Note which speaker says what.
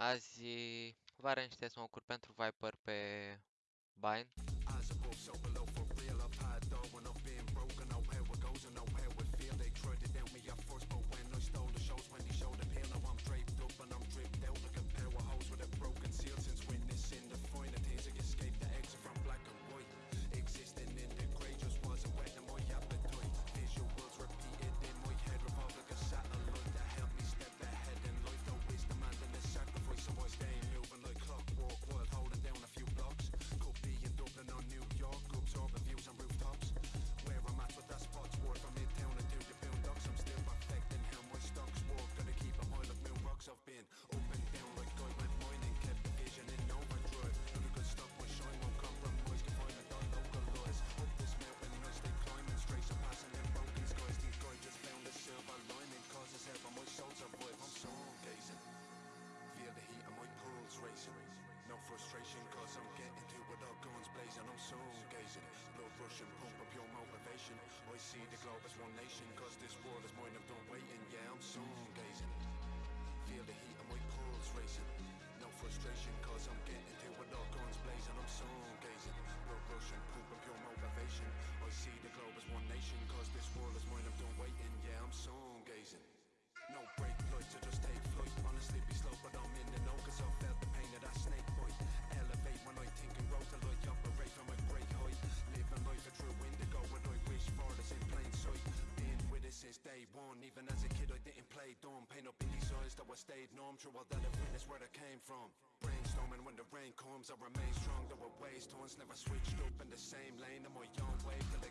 Speaker 1: Azi vă arăt niște smoke-uri pentru Viper pe Bind.
Speaker 2: see the globe as one nation Cause this world is mine than a weight day one Even as a kid I didn't play dumb Pain up in these eyes though I stayed numb True all that I've witnessed where I came from. Brainstorming when the rain comes I remain strong. Though I waste tons Never switched up in the same lane. I'm my own way till